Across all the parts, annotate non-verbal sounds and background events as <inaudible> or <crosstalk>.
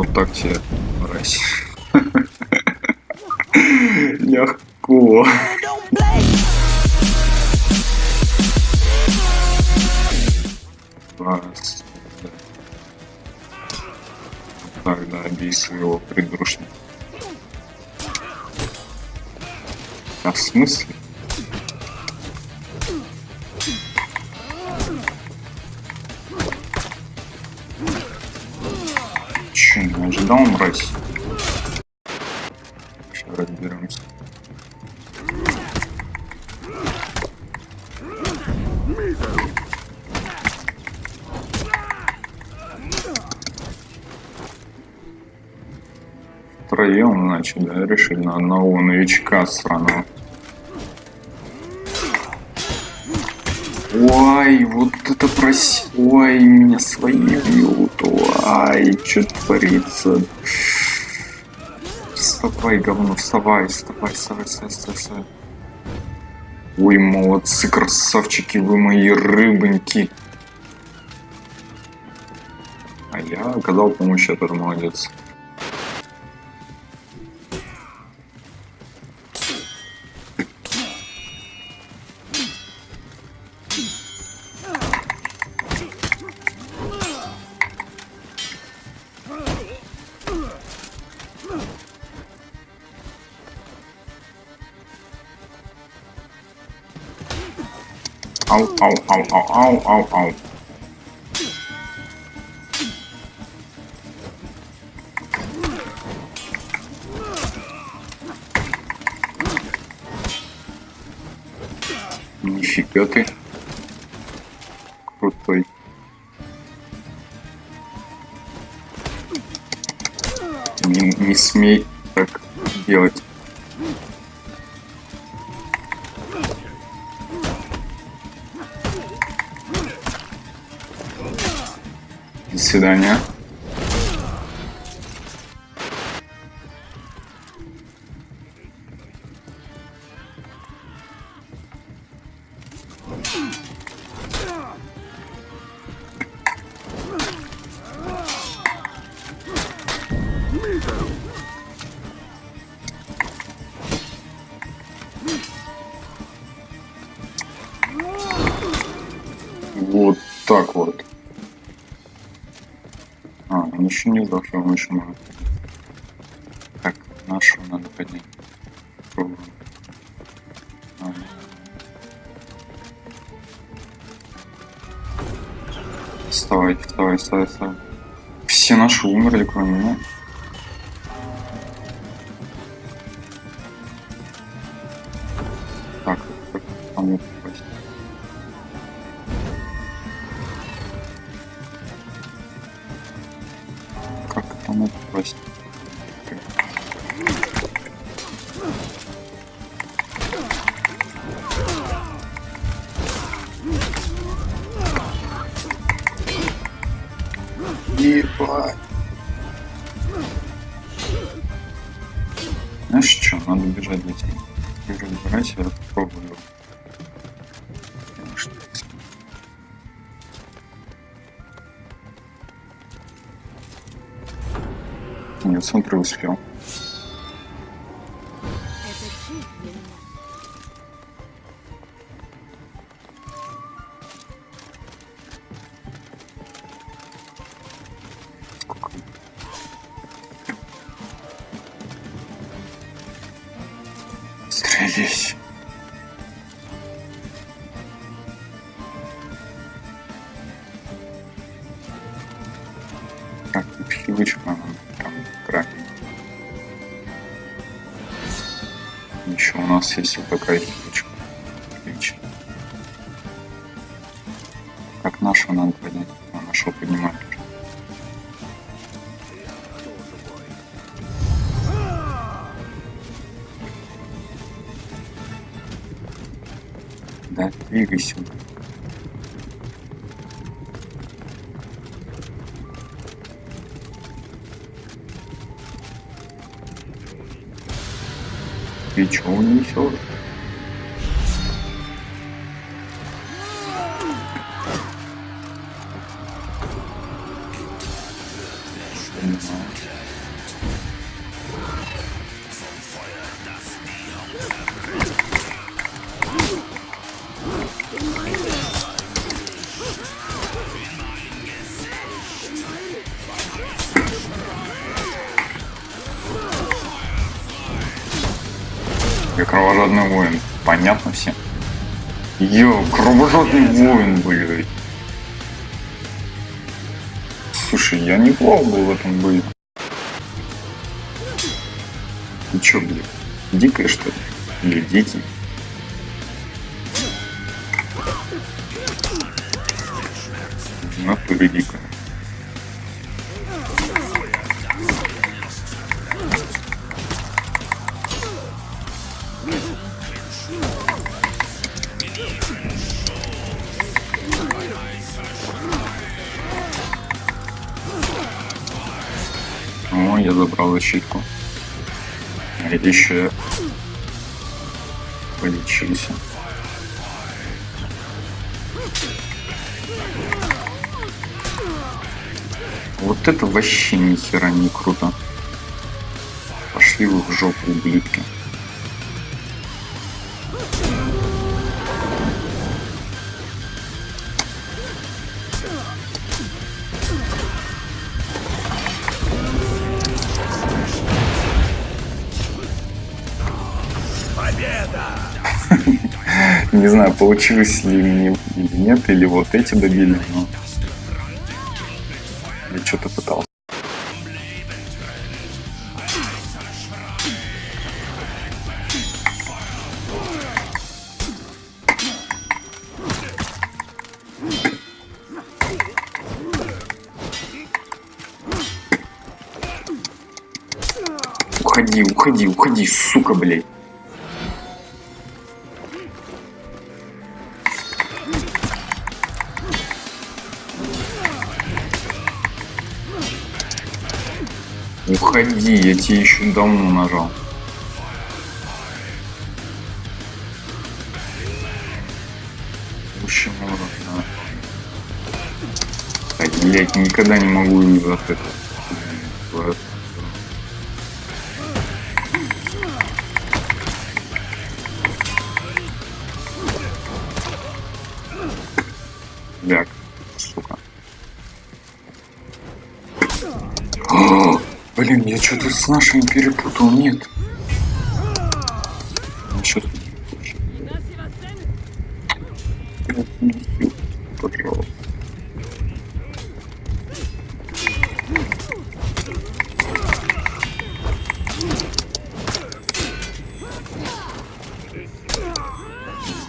Вот так тебе, мразь. <laughs> Легко. Раз. Тогда бей своего придурочника. А в смысле? Не ожидал мразь? Сейчас разберемся. Втроем, значит, да, решили на одного новичка сраного. Ой, вот это прос... Ой, меня свои бьют. Ой, что творится? Вставай, говно, вставай, вставай, вставай, вставай, вставай, вставай. Ой, молодцы, красавчики, вы мои рыбоньки. А я оказал помощь, тоже молодец. Ау, ау, ау, ау, ау, ау, ау. Нифига ты. Крутой. Не, не смей так делать. Свидания. Вот так вот. А, он еще не сдох, он еще может. Так, нашего надо поднять. Пробуем. А. Вставайте, вставай, вставай, вставай. Все наши умерли, кроме меня. Ебать. Знаешь что, надо бежать за тем. Ты разбирайся, я попробую. Нет, смотри, успел. Так, привычка нам там кракен. Еще у нас есть вот такая фичка. Отлично. Как нашу надо поднять? А, нашу поднимать. Двигайся. Ты чего несешь? Йо, кровожадный воин, блядь. Слушай, я неплохо был в этом бою. Ты чё, блядь, дикая что ли? Или? В натуре дикая. Забрал защитку. Еще полечился. Вот это вообще ни хера не круто. Пошли вы в жопу, ублюдки. Не знаю, получилось ли мне или нет, или вот эти добили, но я что-то пытался. Уходи, уходи, уходи, сука, блядь. Уходи, я тебе еще давно нажал. Да. Так, блядь, никогда не могу от этого. Блин, я что-то с нашими перепутал, нет. Насчет... Пожалуйста.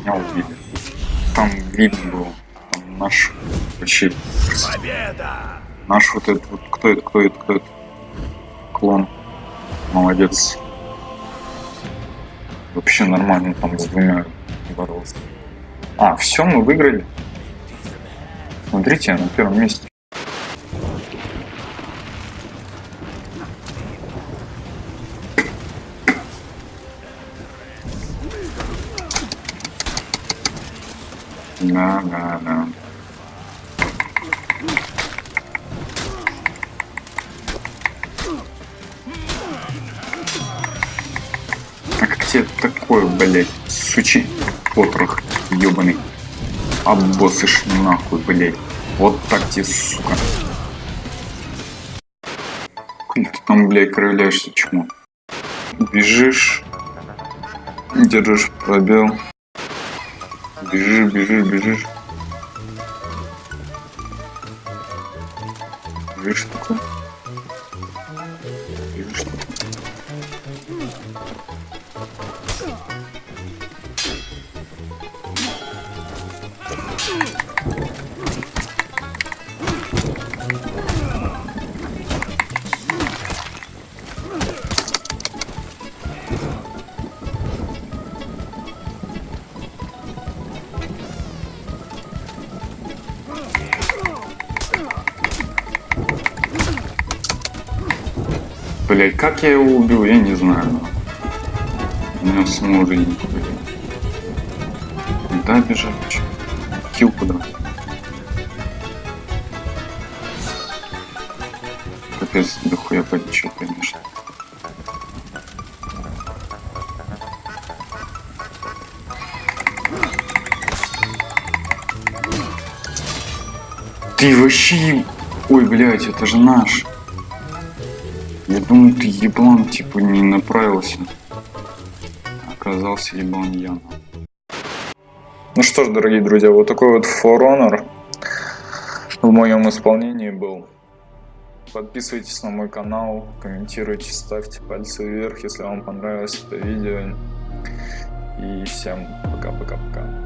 Меня убили. Там видно было. Там наш вообще Победа! Наш вот этот вот, кто это, кто это, кто это? Клон. Молодец. Вообще нормально там с двумя боролся. А, все, мы выиграли. Смотрите, на первом месте. Да, да, да. Тебе такое, блядь, сучи потрох ебаный? Обоссышь нахуй, блядь. Вот так тебе, сука. Ты там, блядь, кровляешься, чему? Бежишь, держишь пробел. Бежишь, бежишь, бежишь. Бежишь такой. Блять, как я его убил, я не знаю. У меня самого уже не хватит. Да, бежать. Хил куда? капец, дохуя подичу, конечно. Ты вообще... Ой, блядь, это же наш. Я думал, ты еблан, типа, не направился. Оказался еблан я. Ну что ж, дорогие друзья, вот такой вот For в моем исполнении был. Подписывайтесь на мой канал, комментируйте, ставьте пальцы вверх, если вам понравилось это видео. И всем пока-пока-пока.